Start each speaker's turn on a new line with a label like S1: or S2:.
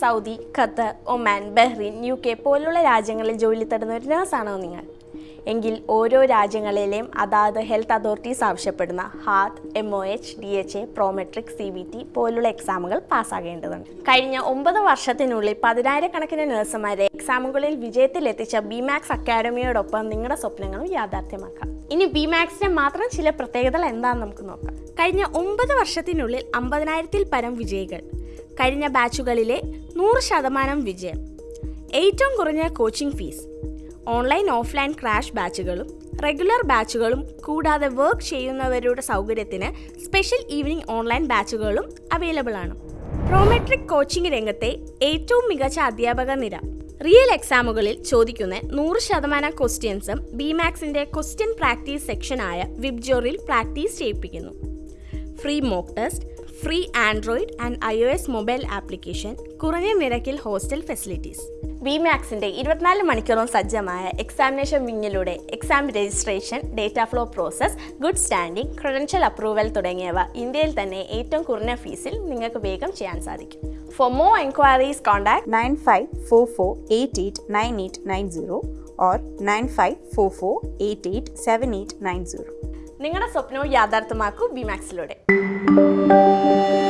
S1: Saudi Qatar Oman Bahrain U K പോലുള്ള രാജ്യങ്ങളിൽ ജോലി തേടുന്ന ഒരു നേഴ്സാണോ നിങ്ങൾ? എങ്കിൽ ഓരോ രാജ്യങ്ങളിലെയും അതാത് ഹെൽത്ത് അതോറിറ്റീസ് ആവശ്യപ്പെടുന്ന Haat M O H D H A Prometric C B T പോലുള്ള എക്സാമുകൾ പാസ്സാകേണ്ടതുണ്ട്. കഴിഞ്ഞ ഒമ്പത് വർഷത്തിനുള്ളിൽ പതിനായിരക്കണക്കിന് നഴ്സുമാരെ എക്സാമുകളിൽ വിജയത്തിലെത്തിച്ച ബിമാക്സ് അക്കാഡമിയോടൊപ്പം നിങ്ങളുടെ സ്വപ്നങ്ങളും യാഥാർത്ഥ്യമാക്കാം. ഇനി ബിമാക്സിന്റെ മാത്രം ചില പ്രത്യേകതകൾ എന്താണെന്ന് നമുക്ക് നോക്കാം. കഴിഞ്ഞ ഒമ്പത് വർഷത്തിനുള്ളിൽ അമ്പതിനായിരത്തിൽ പരം വിജയികൾ. കഴിഞ്ഞ ബാച്ചുകളിലെ നൂറ് ശതമാനം വിജയം. ഏറ്റവും കുറഞ്ഞ coaching fees online offline crash ബാച്ചുകളും regular ബാച്ചുകളും കൂടാതെ വർക്ക് ചെയ്യുന്നവരുടെ സൗകര്യത്തിന് സ്പെഷ്യൽ ഈവനിംഗ് ഓൺലൈൻ ബാച്ചുകളും അവൈലബിൾ ആണ്. പ്രോമെട്രിക് കോച്ചിംഗ് രംഗത്തെ ഏറ്റവും മികച്ച അധ്യാപക നിര. റിയൽ എക്സാമുകളിൽ ചോദിക്കുന്ന നൂറ് ശതമാനം ക്വസ്റ്റ്യൻസും ബിമാക്സിന്റെ ക്വസ്റ്റ്യൻ പ്രാക്ടീസ് സെക്ഷനായ വിബ്ജോറിൽ practice ചെയ്യിപ്പിക്കുന്നു. Free mock test free Android and I O S mobile application കുറഞ്ഞ നിരക്കിൽ ഹോസ്റ്റൽ ഫെസിലിറ്റീസ്. വി മാക്സിന്റെ ഇരുപത്തിനാല് മണിക്കൂറും സജ്ജമായ examination വിങ്ങിലൂടെ exam registration data flow process good standing credential approval തുടങ്ങിയവ ഇന്ത്യയിൽ തന്നെ ഏറ്റവും കുറഞ്ഞ ഫീസിൽ നിങ്ങൾക്ക് വേഗം ചെയ്യാൻ സാധിക്കും. For more enquiries contact
S2: nine five four four eight eight nine eight nine zero or nine five four four eight eight seven eight nine zero
S1: നിങ്ങളുടെ സ്വപ്നവും യാഥാർത്ഥ്യമാക്കൂ ബിമാക്സിലൂടെ Thank you.